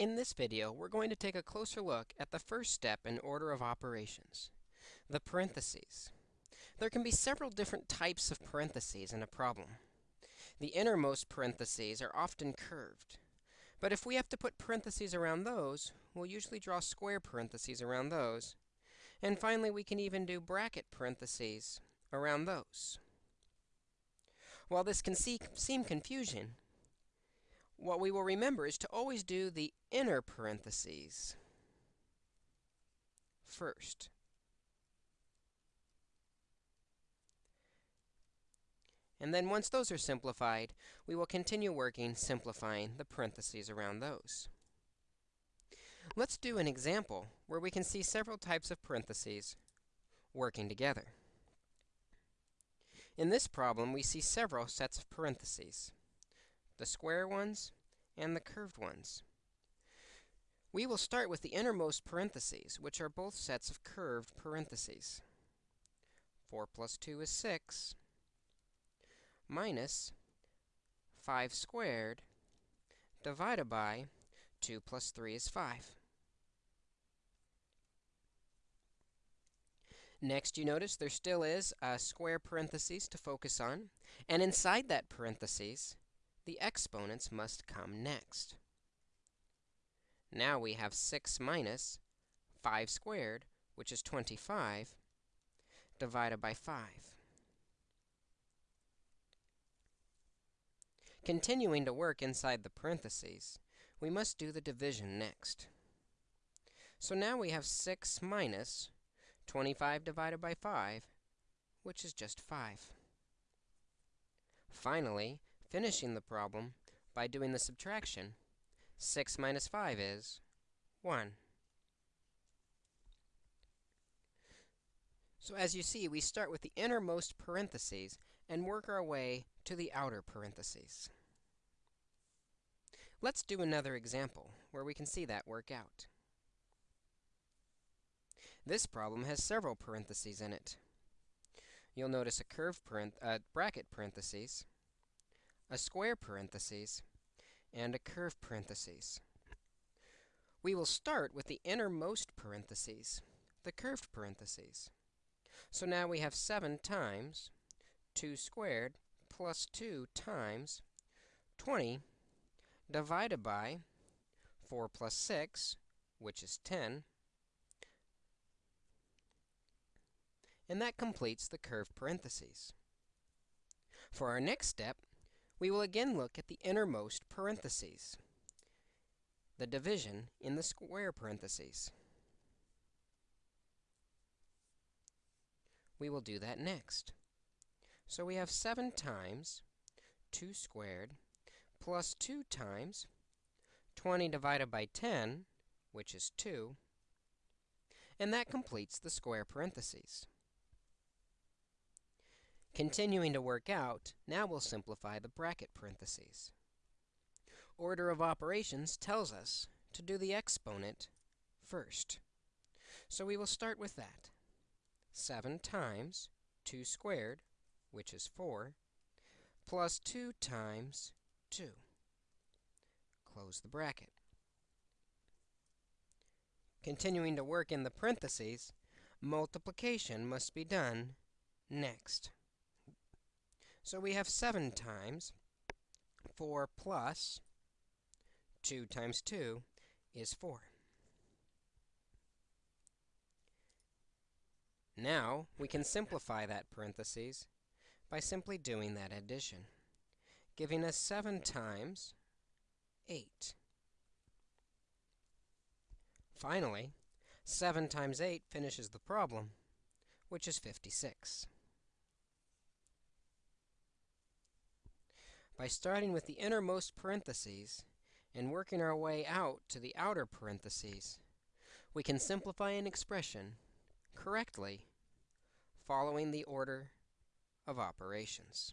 In this video, we're going to take a closer look at the first step in order of operations, the parentheses. There can be several different types of parentheses in a problem. The innermost parentheses are often curved. But if we have to put parentheses around those, we'll usually draw square parentheses around those. And finally, we can even do bracket parentheses around those. While this can see, seem confusion, what we will remember is to always do the inner parentheses first. And then once those are simplified, we will continue working simplifying the parentheses around those. Let's do an example where we can see several types of parentheses working together. In this problem, we see several sets of parentheses, the square ones and the curved ones. We will start with the innermost parentheses, which are both sets of curved parentheses. 4 plus 2 is 6, minus 5 squared divided by 2 plus 3 is 5. Next, you notice there still is a square parentheses to focus on. And inside that parentheses, the exponents must come next. Now we have 6 minus 5 squared, which is 25, divided by 5. Continuing to work inside the parentheses, we must do the division next. So now we have 6 minus 25 divided by 5, which is just 5. Finally, finishing the problem by doing the subtraction, 6 minus 5 is 1. So as you see, we start with the innermost parentheses and work our way to the outer parentheses. Let's do another example where we can see that work out. This problem has several parentheses in it. You'll notice a curved uh, bracket parentheses, a square parentheses, and a curved parentheses. We will start with the innermost parentheses, the curved parentheses. So now we have 7 times 2 squared plus 2 times 20 divided by 4 plus 6, which is 10, and that completes the curved parentheses. For our next step, we will again look at the innermost parentheses, the division in the square parentheses. We will do that next. So we have 7 times 2 squared plus 2 times 20 divided by 10, which is 2, and that completes the square parentheses. Continuing to work out, now we'll simplify the bracket parentheses. Order of operations tells us to do the exponent first. So we will start with that. 7 times 2 squared, which is 4, plus 2 times 2. Close the bracket. Continuing to work in the parentheses, multiplication must be done next. So we have 7 times 4 plus 2 times 2 is 4. Now, we can simplify that parentheses by simply doing that addition, giving us 7 times 8. Finally, 7 times 8 finishes the problem, which is 56. By starting with the innermost parentheses and working our way out to the outer parentheses, we can simplify an expression correctly following the order of operations.